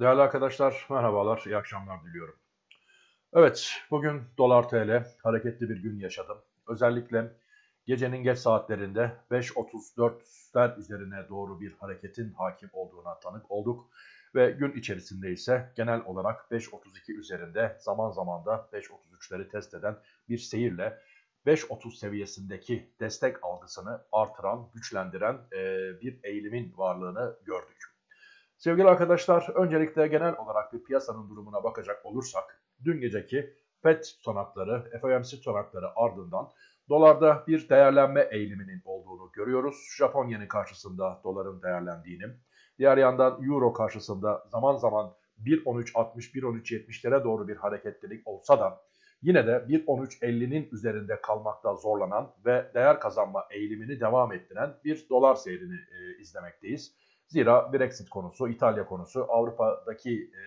Değerli arkadaşlar merhabalar, iyi akşamlar diliyorum. Evet, bugün dolar TL hareketli bir gün yaşadım. Özellikle gecenin geç saatlerinde 5.34'ler üzerine doğru bir hareketin hakim olduğuna tanık olduk. Ve gün içerisinde ise genel olarak 5.32 üzerinde zaman zaman da 5.33'leri test eden bir seyirle 5.30 seviyesindeki destek algısını artıran, güçlendiren bir eğilimin varlığını gördük. Sevgili arkadaşlar, öncelikle genel olarak bir piyasanın durumuna bakacak olursak, dün geceki FED tutanakları, FOMC tutanakları ardından dolarda bir değerlenme eğiliminin olduğunu görüyoruz. Japon yeni karşısında doların değerlendiğini, diğer yandan euro karşısında zaman zaman 1.13.60-1.13.70'lere doğru bir hareketlilik olsa da yine de 1.13.50'nin üzerinde kalmakta zorlanan ve değer kazanma eğilimini devam ettiren bir dolar seyrini e, izlemekteyiz. Zira Brexit konusu, İtalya konusu, Avrupa'daki e,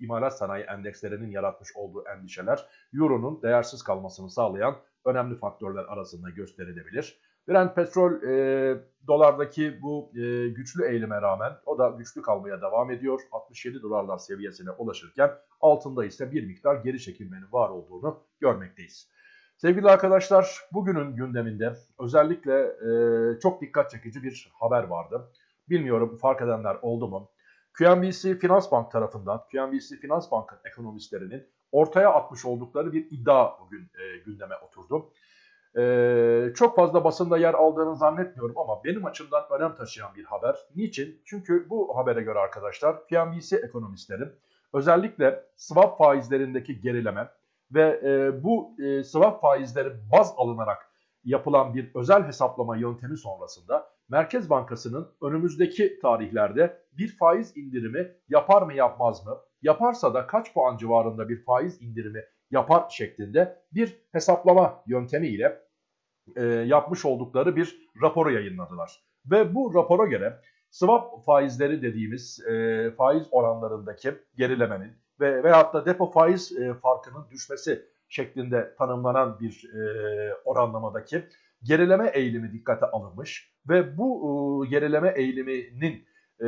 imalat sanayi endekslerinin yaratmış olduğu endişeler Euro'nun değersiz kalmasını sağlayan önemli faktörler arasında gösterilebilir. Brent petrol e, dolardaki bu e, güçlü eğilime rağmen o da güçlü kalmaya devam ediyor. 67 dolarlar seviyesine ulaşırken altında ise bir miktar geri çekilmenin var olduğunu görmekteyiz. Sevgili arkadaşlar bugünün gündeminde özellikle e, çok dikkat çekici bir haber vardı. Bilmiyorum fark edenler oldu mu? QNBC Finans Bank tarafından, QNBC Finans Bank'ın ekonomistlerinin ortaya atmış oldukları bir iddia bugün e, gündeme oturdu. E, çok fazla basında yer aldığını zannetmiyorum ama benim açımdan önem taşıyan bir haber. Niçin? Çünkü bu habere göre arkadaşlar QNBC ekonomistleri özellikle swap faizlerindeki gerileme ve e, bu e, swap faizleri baz alınarak yapılan bir özel hesaplama yöntemi sonrasında Merkez Bankası'nın önümüzdeki tarihlerde bir faiz indirimi yapar mı yapmaz mı? Yaparsa da kaç puan civarında bir faiz indirimi yapar şeklinde bir hesaplama yöntemiyle e, yapmış oldukları bir raporu yayınladılar. Ve bu rapora göre swap faizleri dediğimiz e, faiz oranlarındaki gerilemenin ve veyahut da depo faiz e, farkının düşmesi şeklinde tanımlanan bir e, oranlamadaki gerileme eğilimi dikkate alınmış ve bu e, gerileme eğiliminin e,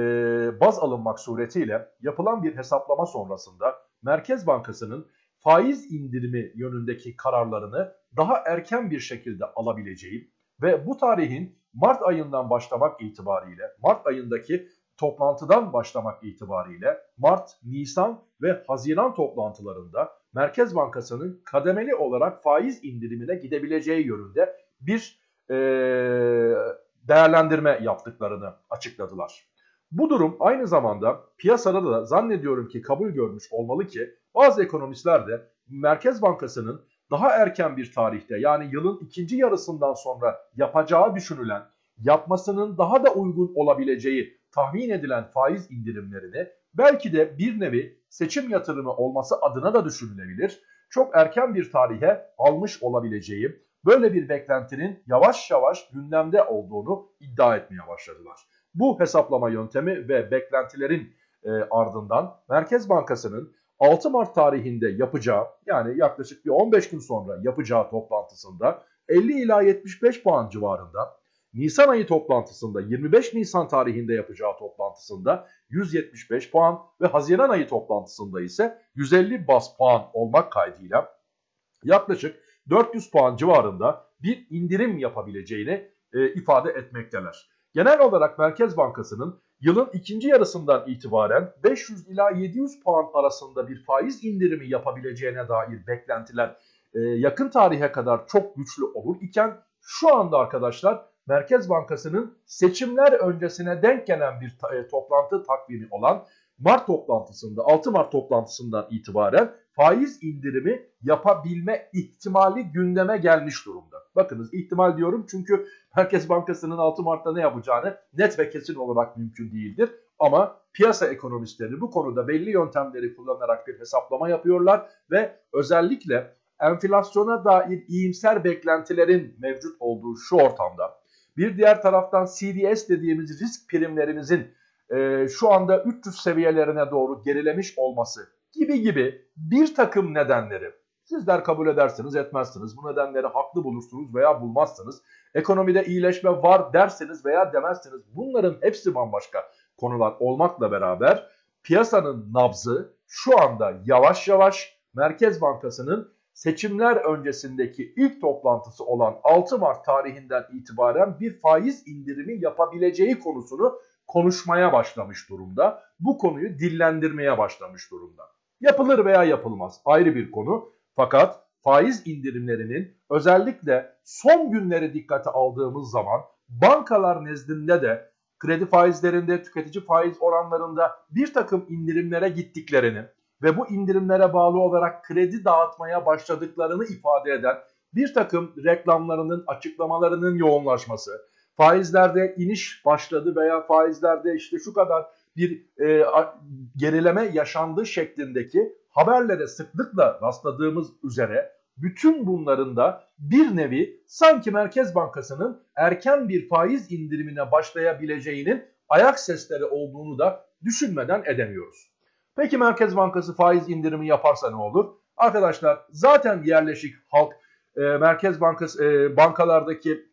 baz alınmak suretiyle yapılan bir hesaplama sonrasında Merkez Bankası'nın faiz indirimi yönündeki kararlarını daha erken bir şekilde alabileceği ve bu tarihin Mart ayından başlamak itibariyle, Mart ayındaki toplantıdan başlamak itibariyle Mart, Nisan ve Haziran toplantılarında Merkez Bankası'nın kademeli olarak faiz indirimine gidebileceği yönünde bir e, değerlendirme yaptıklarını açıkladılar. Bu durum aynı zamanda piyasada da zannediyorum ki kabul görmüş olmalı ki bazı ekonomistler de Merkez Bankası'nın daha erken bir tarihte yani yılın ikinci yarısından sonra yapacağı düşünülen yapmasının daha da uygun olabileceği tahmin edilen faiz indirimlerini belki de bir nevi seçim yatırımı olması adına da düşünülebilir. Çok erken bir tarihe almış olabileceği böyle bir beklentinin yavaş yavaş gündemde olduğunu iddia etmeye başladılar. Bu hesaplama yöntemi ve beklentilerin e, ardından Merkez Bankası'nın 6 Mart tarihinde yapacağı yani yaklaşık bir 15 gün sonra yapacağı toplantısında 50 ila 75 puan civarında Nisan ayı toplantısında 25 Nisan tarihinde yapacağı toplantısında 175 puan ve Haziran ayı toplantısında ise 150 bas puan olmak kaydıyla yaklaşık 400 puan civarında bir indirim yapabileceğini e, ifade etmekteler. Genel olarak Merkez Bankası'nın yılın ikinci yarısından itibaren 500 ila 700 puan arasında bir faiz indirimi yapabileceğine dair beklentiler e, yakın tarihe kadar çok güçlü olur iken şu anda arkadaşlar Merkez Bankası'nın seçimler öncesine denk gelen bir e, toplantı takvimi olan Mart toplantısında 6 Mart toplantısından itibaren faiz indirimi yapabilme ihtimali gündeme gelmiş durumda. Bakınız ihtimal diyorum çünkü Merkez Bankası'nın 6 Mart'ta ne yapacağını net ve kesin olarak mümkün değildir. Ama piyasa ekonomistleri bu konuda belli yöntemleri kullanarak bir hesaplama yapıyorlar ve özellikle enflasyona dair iyimser beklentilerin mevcut olduğu şu ortamda bir diğer taraftan CDS dediğimiz risk primlerimizin e, şu anda 300 seviyelerine doğru gerilemiş olması gibi gibi bir takım nedenleri sizler kabul edersiniz etmezsiniz. Bu nedenleri haklı bulursunuz veya bulmazsınız. Ekonomide iyileşme var derseniz veya demezsiniz. Bunların hepsi bambaşka konular olmakla beraber piyasanın nabzı şu anda yavaş yavaş Merkez Bankası'nın seçimler öncesindeki ilk toplantısı olan 6 Mart tarihinden itibaren bir faiz indirimi yapabileceği konusunu konuşmaya başlamış durumda. Bu konuyu dillendirmeye başlamış durumda. Yapılır veya yapılmaz ayrı bir konu. Fakat faiz indirimlerinin özellikle son günleri dikkate aldığımız zaman bankalar nezdinde de kredi faizlerinde, tüketici faiz oranlarında bir takım indirimlere gittiklerini ve bu indirimlere bağlı olarak kredi dağıtmaya başladıklarını ifade eden bir takım reklamlarının, açıklamalarının yoğunlaşması, faizlerde iniş başladı veya faizlerde işte şu kadar bir e, gerileme yaşandı şeklindeki haberlere sıklıkla rastladığımız üzere bütün bunların da bir nevi sanki Merkez Bankası'nın erken bir faiz indirimine başlayabileceğinin ayak sesleri olduğunu da düşünmeden edemiyoruz. Peki Merkez Bankası faiz indirimi yaparsa ne olur? Arkadaşlar zaten yerleşik halk e, Merkez Bankası e, bankalardaki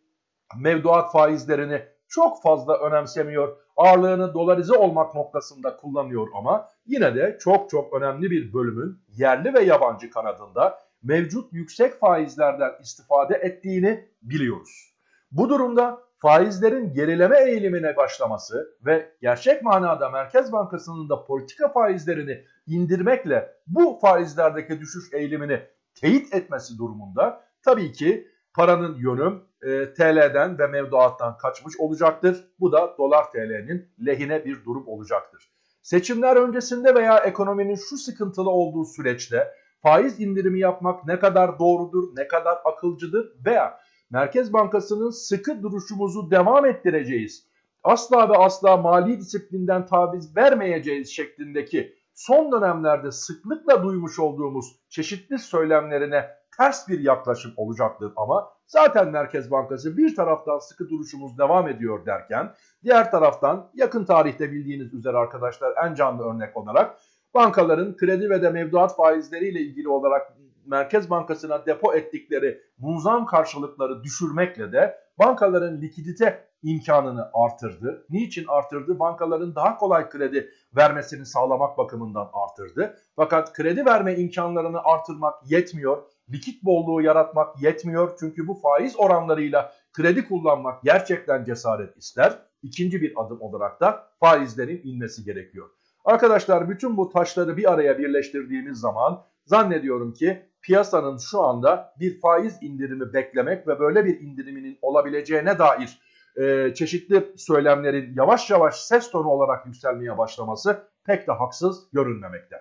mevduat faizlerini çok fazla önemsemiyor. Ağırlığını dolarize olmak noktasında kullanıyor ama yine de çok çok önemli bir bölümün yerli ve yabancı kanadında mevcut yüksek faizlerden istifade ettiğini biliyoruz. Bu durumda faizlerin gerileme eğilimine başlaması ve gerçek manada Merkez Bankası'nın da politika faizlerini indirmekle bu faizlerdeki düşüş eğilimini teyit etmesi durumunda tabii ki paranın yönü e, TL'den ve mevduattan kaçmış olacaktır. Bu da dolar TL'nin lehine bir durum olacaktır. Seçimler öncesinde veya ekonominin şu sıkıntılı olduğu süreçte faiz indirimi yapmak ne kadar doğrudur, ne kadar akılcıdır veya Merkez Bankası'nın sıkı duruşumuzu devam ettireceğiz. Asla ve asla mali disiplinden taviz vermeyeceğiz şeklindeki son dönemlerde sıklıkla duymuş olduğumuz çeşitli söylemlerine ters bir yaklaşım olacaktır ama zaten Merkez Bankası bir taraftan sıkı duruşumuz devam ediyor derken diğer taraftan yakın tarihte bildiğiniz üzere arkadaşlar en canlı örnek olarak bankaların kredi ve de mevduat faizleriyle ilgili olarak Merkez Bankası'na depo ettikleri muzam karşılıkları düşürmekle de bankaların likidite imkanını artırdı. Niçin artırdı? Bankaların daha kolay kredi vermesini sağlamak bakımından artırdı. Fakat kredi verme imkanlarını artırmak yetmiyor. Likit bolluğu yaratmak yetmiyor. Çünkü bu faiz oranlarıyla kredi kullanmak gerçekten cesaret ister. İkinci bir adım olarak da faizlerin inmesi gerekiyor. Arkadaşlar bütün bu taşları bir araya birleştirdiğimiz zaman zannediyorum ki piyasanın şu anda bir faiz indirimi beklemek ve böyle bir indiriminin olabileceğine dair e, çeşitli söylemlerin yavaş yavaş ses tonu olarak yükselmeye başlaması pek de haksız görünmemekte.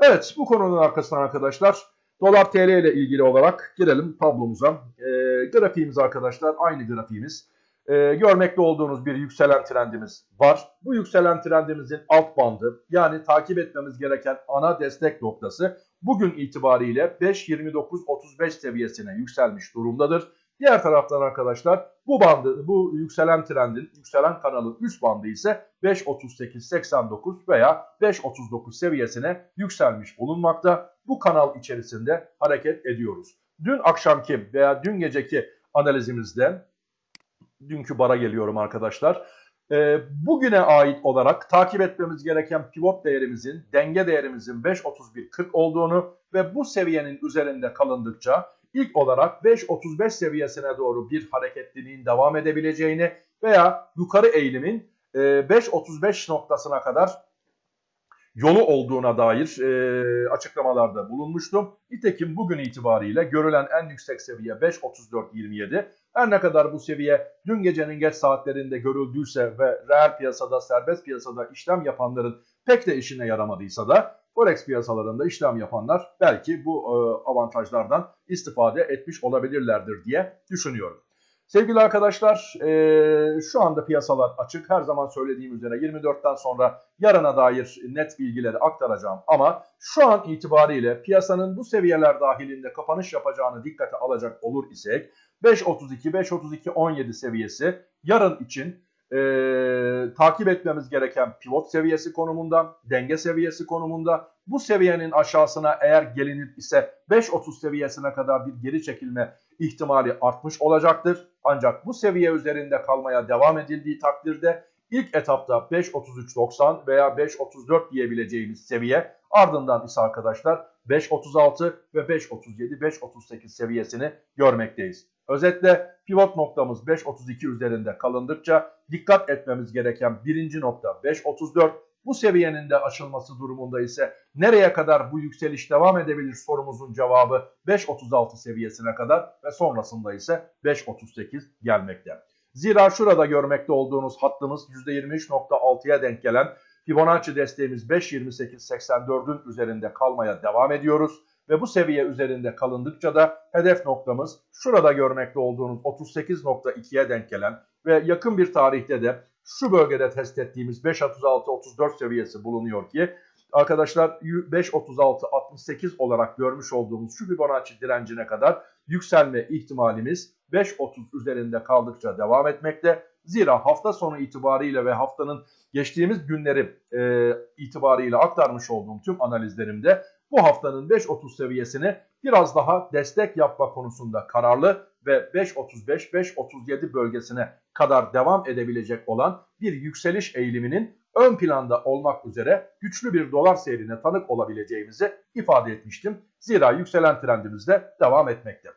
Evet bu konunun arkasından arkadaşlar dolar tl ile ilgili olarak girelim tablomuza. E, grafiğimiz arkadaşlar aynı grafiğimiz e, görmekte olduğunuz bir yükselen trendimiz var. Bu yükselen trendimizin alt bandı yani takip etmemiz gereken ana destek noktası bugün itibariyle 5.29.35 seviyesine yükselmiş durumdadır. Diğer taraftan arkadaşlar bu bandı, bu yükselen trendin, yükselen kanalın üst bandı ise 5.38.89 veya 5.39 seviyesine yükselmiş bulunmakta. Bu kanal içerisinde hareket ediyoruz. Dün akşamki veya dün geceki analizimizde dünkü bara geliyorum arkadaşlar. E, bugüne ait olarak takip etmemiz gereken pivot değerimizin, denge değerimizin 5.31.40 olduğunu ve bu seviyenin üzerinde kalındıkça ilk olarak 5.35 seviyesine doğru bir hareketliliğin devam edebileceğini veya yukarı eğilimin e, 5.35 noktasına kadar yolu olduğuna dair e, açıklamalarda bulunmuştum. Nitekim bugün itibariyle görülen en yüksek seviye 5.34.27. Her ne kadar bu seviye dün gecenin geç saatlerinde görüldüyse ve reel piyasada, serbest piyasada işlem yapanların pek de işine yaramadıysa da Forex piyasalarında işlem yapanlar belki bu e, avantajlardan istifade etmiş olabilirlerdir diye düşünüyorum. Sevgili arkadaşlar e, şu anda piyasalar açık. Her zaman söylediğim üzere 24'ten sonra yarına dair net bilgileri aktaracağım. Ama şu an itibariyle piyasanın bu seviyeler dahilinde kapanış yapacağını dikkate alacak olur isek 5.32-5.32-17 seviyesi yarın için e, takip etmemiz gereken pivot seviyesi konumunda, denge seviyesi konumunda. Bu seviyenin aşağısına eğer gelinir ise 5.30 seviyesine kadar bir geri çekilme ihtimali artmış olacaktır. Ancak bu seviye üzerinde kalmaya devam edildiği takdirde İlk etapta 5.33.90 veya 5.34 diyebileceğimiz seviye ardından ise arkadaşlar 5.36 ve 5.37 5.38 seviyesini görmekteyiz. Özetle pivot noktamız 5.32 üzerinde kalındıkça dikkat etmemiz gereken birinci nokta 5.34 bu seviyenin de aşılması durumunda ise nereye kadar bu yükseliş devam edebilir sorumuzun cevabı 5.36 seviyesine kadar ve sonrasında ise 5.38 gelmekte. Zira şurada görmekte olduğunuz hattımız %23.6'ya denk gelen Fibonacci desteğimiz 5.28.84'ün üzerinde kalmaya devam ediyoruz. Ve bu seviye üzerinde kalındıkça da hedef noktamız şurada görmekte olduğunuz 38.2'ye denk gelen ve yakın bir tarihte de şu bölgede test ettiğimiz 5.36-34 seviyesi bulunuyor ki arkadaşlar 5.36-68 olarak görmüş olduğumuz şu Fibonacci direncine kadar yükselme ihtimalimiz 5.30 üzerinde kaldıkça devam etmekte. Zira hafta sonu itibariyle ve haftanın geçtiğimiz günleri e, itibariyle aktarmış olduğum tüm analizlerimde bu haftanın 5.30 seviyesini biraz daha destek yapma konusunda kararlı ve 5.35-5.37 bölgesine kadar devam edebilecek olan bir yükseliş eğiliminin ön planda olmak üzere güçlü bir dolar seyrine tanık olabileceğimizi ifade etmiştim. Zira yükselen trendimiz de devam etmekte.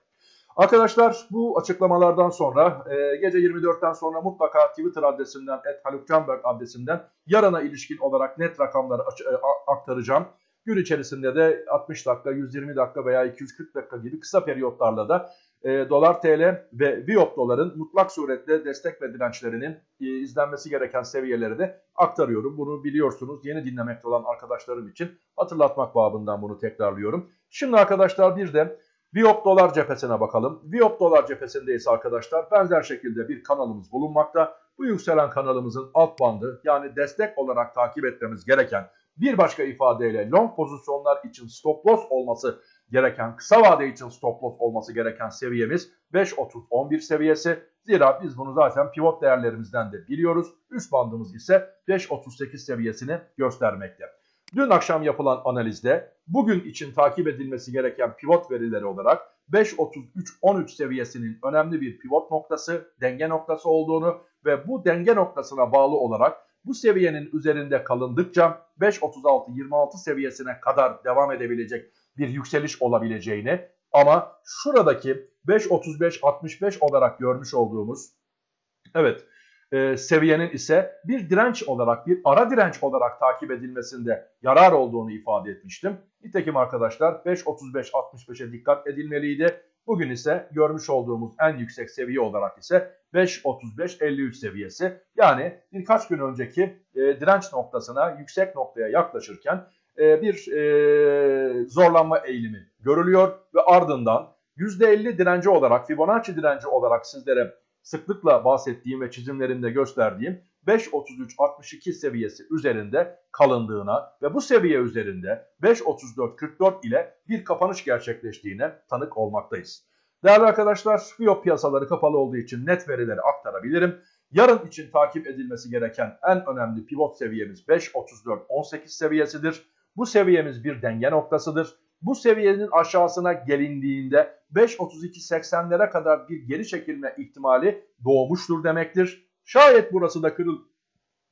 Arkadaşlar bu açıklamalardan sonra e, gece 24'ten sonra mutlaka Twitter adresimden @halukcanberg adresimden yarına ilişkin olarak net rakamları e, aktaracağım. Gün içerisinde de 60 dakika, 120 dakika veya 240 dakika gibi kısa periyotlarla da e, dolar TL ve Viyop doların mutlak suretle destek ve dirençlerinin e, izlenmesi gereken seviyeleri de aktarıyorum. Bunu biliyorsunuz yeni dinlemekte olan arkadaşlarım için hatırlatmak babından bunu tekrarlıyorum. Şimdi arkadaşlar bir de Viyop dolar cephesine bakalım. Viyop dolar cephesindeyiz arkadaşlar. Benzer şekilde bir kanalımız bulunmakta. Bu yükselen kanalımızın alt bandı yani destek olarak takip etmemiz gereken bir başka ifadeyle long pozisyonlar için stop loss olması gereken, kısa vade için stop loss olması gereken seviyemiz 5.30-11 seviyesi. Zira biz bunu zaten pivot değerlerimizden de biliyoruz. Üst bandımız ise 5.38 seviyesini göstermekte. Dün akşam yapılan analizde bugün için takip edilmesi gereken pivot verileri olarak 5.33-13 seviyesinin önemli bir pivot noktası, denge noktası olduğunu ve bu denge noktasına bağlı olarak bu seviyenin üzerinde kalındıkça 5.36-26 seviyesine kadar devam edebilecek bir yükseliş olabileceğini ama şuradaki 5.35-65 olarak görmüş olduğumuz evet e, seviyenin ise bir direnç olarak bir ara direnç olarak takip edilmesinde yarar olduğunu ifade etmiştim. Nitekim arkadaşlar 5.35-65'e dikkat edilmeliydi. Bugün ise görmüş olduğumuz en yüksek seviye olarak ise 5.35-53 seviyesi. Yani birkaç gün önceki e, direnç noktasına, yüksek noktaya yaklaşırken e, bir e, zorlanma eğilimi görülüyor ve ardından %50 direnci olarak, Fibonacci direnci olarak sizlere sıklıkla bahsettiğim ve çizimlerinde gösterdiğim 5.33-62 seviyesi üzerinde kalındığına ve bu seviye üzerinde 5.34-44 ile bir kapanış gerçekleştiğine tanık olmaktayız. Değerli arkadaşlar, Fiyop piyasaları kapalı olduğu için net verileri aktarabilirim. Yarın için takip edilmesi gereken en önemli pivot seviyemiz 5.34-18 seviyesidir. Bu seviyemiz bir denge noktasıdır. Bu seviyenin aşağısına gelindiğinde 5.32-80'lere kadar bir geri çekilme ihtimali doğmuştur demektir. Şayet burası da kırıl,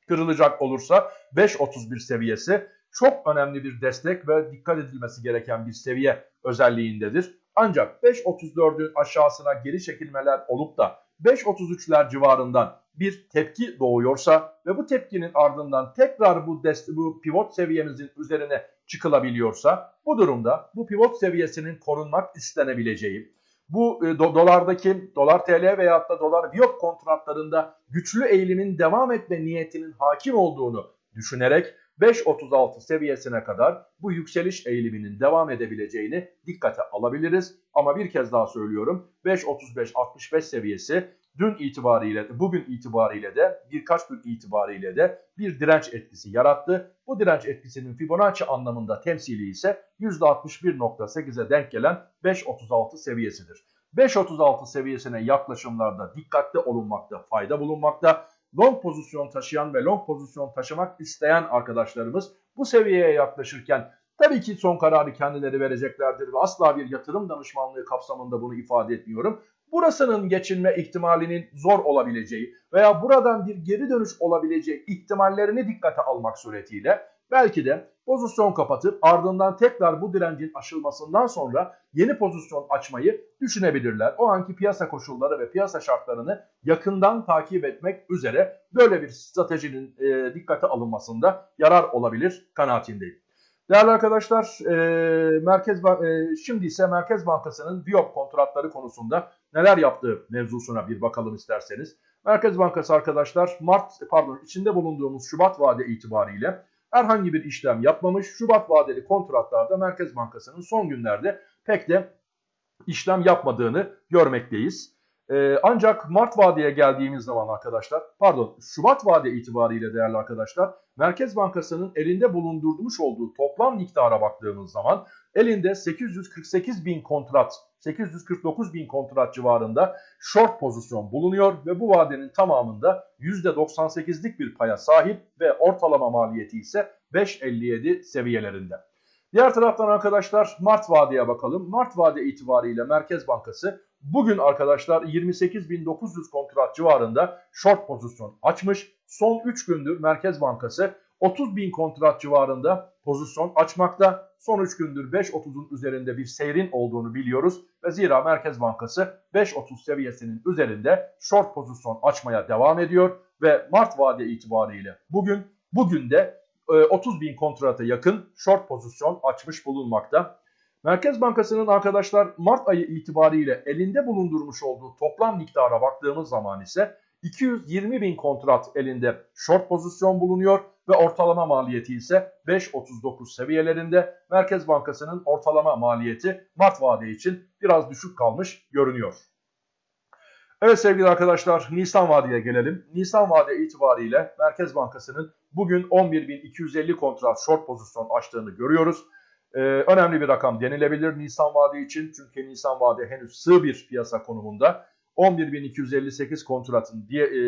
kırılacak olursa 5.31 seviyesi çok önemli bir destek ve dikkat edilmesi gereken bir seviye özelliğindedir. Ancak 5.34'ün aşağısına geri çekilmeler olup da 5.33'ler civarından bir tepki doğuyorsa ve bu tepkinin ardından tekrar bu, bu pivot seviyemizin üzerine çıkılabiliyorsa bu durumda bu pivot seviyesinin korunmak istenebileceği bu e, do dolardaki dolar TL veyahut da dolar viyop kontratlarında güçlü eğilimin devam etme niyetinin hakim olduğunu düşünerek 5.36 seviyesine kadar bu yükseliş eğiliminin devam edebileceğini dikkate alabiliriz. Ama bir kez daha söylüyorum 5.35-65 seviyesi dün itibariyle bugün itibariyle de birkaç gün itibariyle de bir direnç etkisi yarattı. Bu direnç etkisinin Fibonacci anlamında temsili ise %61.8'e denk gelen 5.36 seviyesidir. 5.36 seviyesine yaklaşımlarda dikkatli olunmakta fayda bulunmakta. Long pozisyon taşıyan ve long pozisyon taşımak isteyen arkadaşlarımız bu seviyeye yaklaşırken Tabii ki son kararı kendileri vereceklerdir ve asla bir yatırım danışmanlığı kapsamında bunu ifade etmiyorum. Burasının geçinme ihtimalinin zor olabileceği veya buradan bir geri dönüş olabileceği ihtimallerini dikkate almak suretiyle belki de pozisyon kapatıp ardından tekrar bu direncin aşılmasından sonra yeni pozisyon açmayı düşünebilirler. O anki piyasa koşulları ve piyasa şartlarını yakından takip etmek üzere böyle bir stratejinin e, dikkate alınmasında yarar olabilir kanaatindeyim. Değerli arkadaşlar, e, Merkez e, şimdi ise Merkez Bankası'nın Viyop kontratları konusunda neler yaptığı mevzusuna bir bakalım isterseniz. Merkez Bankası arkadaşlar Mart pardon içinde bulunduğumuz Şubat vade itibariyle herhangi bir işlem yapmamış. Şubat vadeli kontratlarda Merkez Bankası'nın son günlerde pek de işlem yapmadığını görmekteyiz. Ee, ancak Mart vadeye geldiğimiz zaman arkadaşlar, pardon Şubat vade itibariyle değerli arkadaşlar, Merkez Bankası'nın elinde bulundurmuş olduğu toplam miktara baktığımız zaman elinde 848 bin kontrat, 849 bin kontrat civarında short pozisyon bulunuyor ve bu vadenin tamamında %98'lik bir paya sahip ve ortalama maliyeti ise 5.57 seviyelerinde. Diğer taraftan arkadaşlar Mart vadeye bakalım. Mart vade itibariyle Merkez Bankası bugün arkadaşlar 28.900 kontrat civarında short pozisyon açmış. Son 3 gündür Merkez Bankası 30.000 kontrat civarında pozisyon açmakta. Son 3 gündür 5.30'un üzerinde bir seyrin olduğunu biliyoruz. Ve zira Merkez Bankası 5.30 seviyesinin üzerinde short pozisyon açmaya devam ediyor. Ve Mart vade itibariyle bugün bugün de 30 e, bin kontrata yakın short pozisyon açmış bulunmakta. Merkez Bankası'nın arkadaşlar Mart ayı itibariyle elinde bulundurmuş olduğu toplam miktara baktığımız zaman ise 220 bin kontrat elinde short pozisyon bulunuyor ve ortalama maliyeti ise 5.39 seviyelerinde. Merkez Bankası'nın ortalama maliyeti Mart vade için biraz düşük kalmış görünüyor. Evet sevgili arkadaşlar Nisan vadeye gelelim. Nisan vade itibariyle Merkez Bankası'nın bugün 11.250 kontrat short pozisyon açtığını görüyoruz. Ee, önemli bir rakam denilebilir Nisan vade için. Çünkü Nisan vade henüz sığ bir piyasa konumunda. 11.258 kontratın diye, e,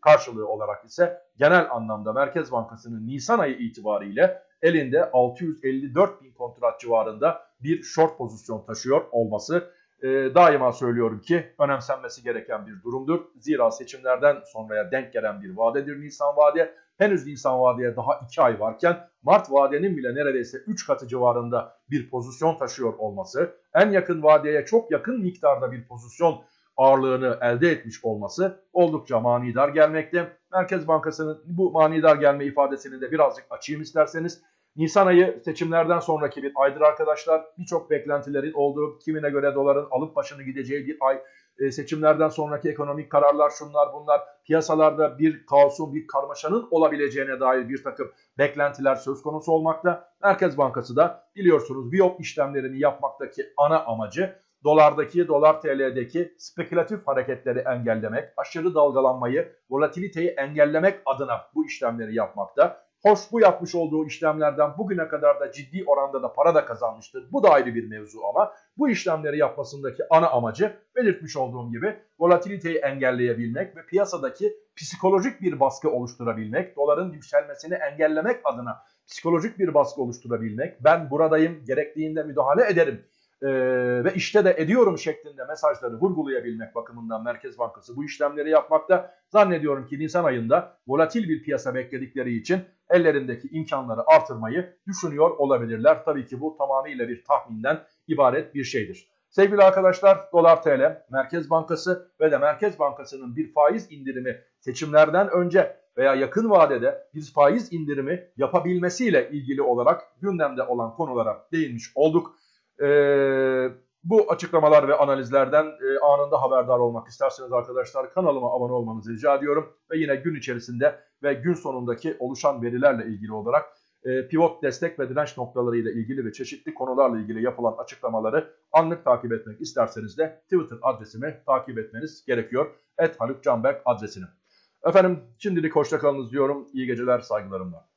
karşılığı olarak ise genel anlamda Merkez Bankası'nın Nisan ayı itibariyle elinde 654 bin kontrat civarında bir short pozisyon taşıyor olması e, daima söylüyorum ki önemsenmesi gereken bir durumdur. Zira seçimlerden sonraya denk gelen bir vadedir Nisan vade. Henüz Nisan vadeye daha 2 ay varken Mart vadenin bile neredeyse 3 katı civarında bir pozisyon taşıyor olması, en yakın vadeye çok yakın miktarda bir pozisyon ağırlığını elde etmiş olması oldukça manidar gelmekte. Merkez Bankası'nın bu manidar gelme ifadesini de birazcık açayım isterseniz. Nisan ayı seçimlerden sonraki bir aydır arkadaşlar. Birçok beklentilerin olduğu, kimine göre doların alıp başını gideceği bir ay. E, seçimlerden sonraki ekonomik kararlar şunlar bunlar. Piyasalarda bir kaosun, bir karmaşanın olabileceğine dair bir takım beklentiler söz konusu olmakta. Merkez Bankası da biliyorsunuz biyop işlemlerini yapmaktaki ana amacı dolardaki, dolar TL'deki spekülatif hareketleri engellemek, aşırı dalgalanmayı, volatiliteyi engellemek adına bu işlemleri yapmakta. Hoş bu yapmış olduğu işlemlerden bugüne kadar da ciddi oranda da para da kazanmıştır. Bu da ayrı bir mevzu ama bu işlemleri yapmasındaki ana amacı belirtmiş olduğum gibi volatiliteyi engelleyebilmek ve piyasadaki psikolojik bir baskı oluşturabilmek, doların yükselmesini engellemek adına psikolojik bir baskı oluşturabilmek, ben buradayım, gerektiğinde müdahale ederim e, ve işte de ediyorum şeklinde mesajları vurgulayabilmek bakımından Merkez Bankası bu işlemleri yapmakta. Zannediyorum ki Nisan ayında volatil bir piyasa bekledikleri için ellerindeki imkanları artırmayı düşünüyor olabilirler. Tabii ki bu tamamıyla bir tahminden ibaret bir şeydir. Sevgili arkadaşlar dolar TL, Merkez Bankası ve de Merkez Bankası'nın bir faiz indirimi seçimlerden önce veya yakın vadede bir faiz indirimi yapabilmesiyle ilgili olarak gündemde olan konulara değinmiş olduk. Ee, bu açıklamalar ve analizlerden e, anında haberdar olmak isterseniz arkadaşlar kanalıma abone olmanızı rica ediyorum. Ve yine gün içerisinde ve gün sonundaki oluşan verilerle ilgili olarak e, pivot destek ve direnç noktaları ile ilgili ve çeşitli konularla ilgili yapılan açıklamaları anlık takip etmek isterseniz de Twitter adresimi takip etmeniz gerekiyor. Et Haluk Canberk adresini. Efendim şimdilik hoşçakalınız diyorum. İyi geceler saygılarımla.